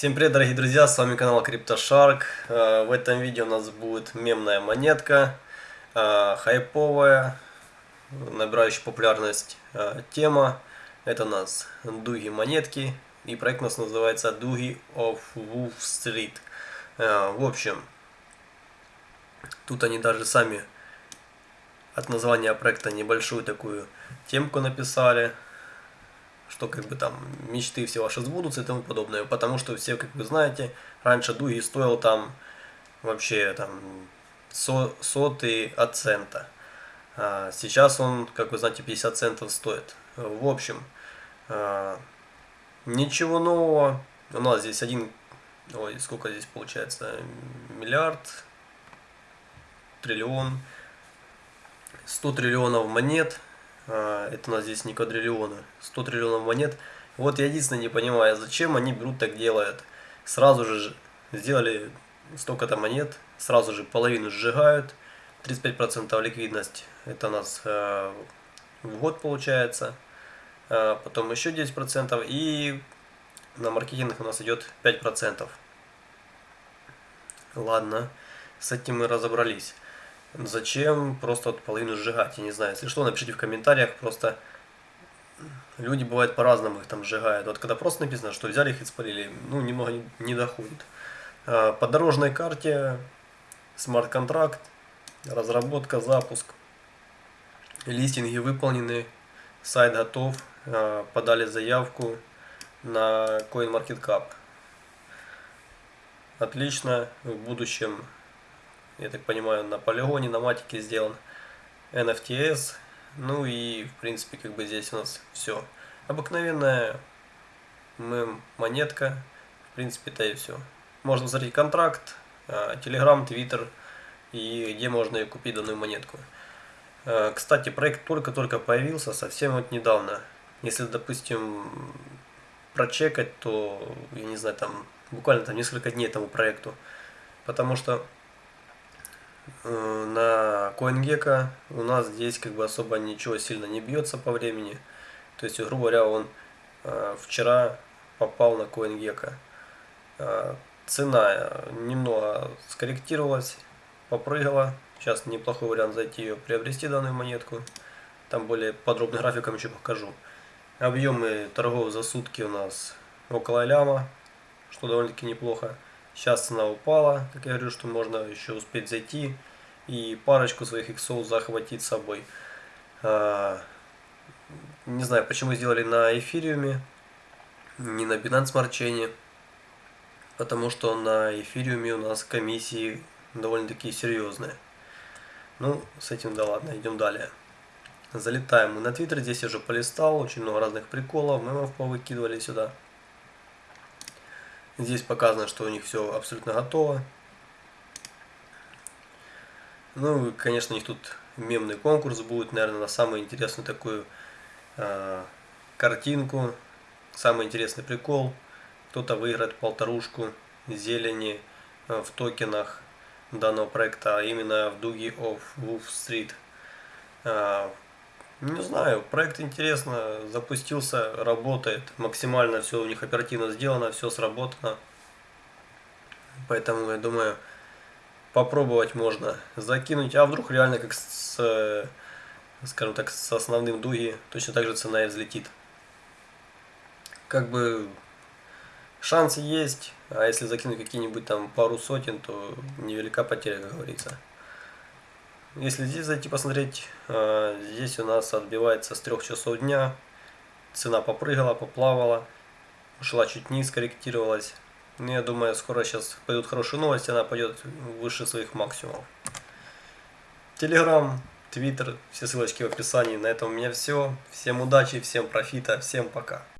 Всем привет, дорогие друзья, с вами канал CryptoShark. Э, в этом видео у нас будет мемная монетка, э, хайповая, набирающая популярность э, тема. Это у нас дуги монетки, и проект у нас называется Дуги of Wolf Street. В общем, тут они даже сами от названия проекта небольшую такую темку написали что как бы там мечты все ваши сбудутся и тому подобное. Потому что все, как вы знаете, раньше Дуги стоил там вообще там со, сотый от цента. А сейчас он, как вы знаете, 50 центов стоит. В общем, а, ничего нового. У нас здесь один, ой, сколько здесь получается, миллиард, триллион, 100 триллионов монет это у нас здесь не квадриллионы, 100 триллионов монет. Вот я единственное не понимаю, зачем они берут так делают. Сразу же сделали столько-то монет, сразу же половину сжигают, 35% ликвидность, это у нас э, в год получается, э, потом еще 10% и на маркетинг у нас идет 5%. Ладно, с этим мы разобрались. Зачем просто вот половину сжигать? Я не знаю. Если что, напишите в комментариях. Просто люди бывают по-разному их там сжигают. Вот когда просто написано, что взяли их и спалили, ну, немного не, доходит. А, по дорожной карте, смарт-контракт, разработка, запуск. Листинги выполнены, сайт готов, а, подали заявку на CoinMarketCap. Отлично, в будущем я так понимаю, на полигоне, на матике сделан NFTS. Ну и, в принципе, как бы здесь у нас все. Обыкновенная монетка. В принципе-то и все. Можно посмотреть контракт, Telegram, Twitter и где можно купить данную монетку. А, кстати, проект только-только появился, совсем вот недавно. Если, допустим, прочекать, то, я не знаю, там буквально там несколько дней этому проекту. Потому что Э, на CoinGecko у нас здесь как бы особо ничего сильно не бьется по времени. То есть, грубо говоря, он э, вчера попал на CoinGecko. Э, цена немного скорректировалась, попрыгала. Сейчас неплохой вариант зайти ее приобрести данную монетку. Там более подробным графиком еще покажу. Объемы торгов за сутки у нас около ляма, что довольно-таки неплохо. Сейчас цена упала, как я говорю, что можно еще успеть зайти и парочку своих иксов захватить с собой. А, не знаю, почему сделали на эфириуме, не на Binance Smart Chain, потому что на эфириуме у нас комиссии довольно-таки серьезные. Ну, с этим да ладно, идем далее. Залетаем мы на Твиттер, здесь я уже полистал, очень много разных приколов, мемов повыкидывали сюда. Здесь показано, что у них все абсолютно готово. Ну, конечно, у них тут мемный конкурс будет, наверное, на самую интересную такую э, картинку, самый интересный прикол. Кто-то выиграет полторушку зелени э, в токенах данного проекта, а именно в дуге of Wolf Street. Э, не знаю, проект интересно, запустился, работает, максимально все у них оперативно сделано, все сработано. Поэтому, я думаю, попробовать можно закинуть. А вдруг реально как с, скажем так, с основным дуги точно так же цена и взлетит. Как бы шансы есть, а если закинуть какие-нибудь там пару сотен, то невелика потеря, как говорится. Если здесь зайти посмотреть, а, здесь у нас отбивается с 3 часов дня. Цена попрыгала, поплавала, ушла чуть вниз, корректировалась. Ну, я думаю, скоро сейчас пойдут хорошие новости, она пойдет выше своих максимумов. Телеграм, Твиттер, все ссылочки в описании. На этом у меня все. Всем удачи, всем профита, всем пока.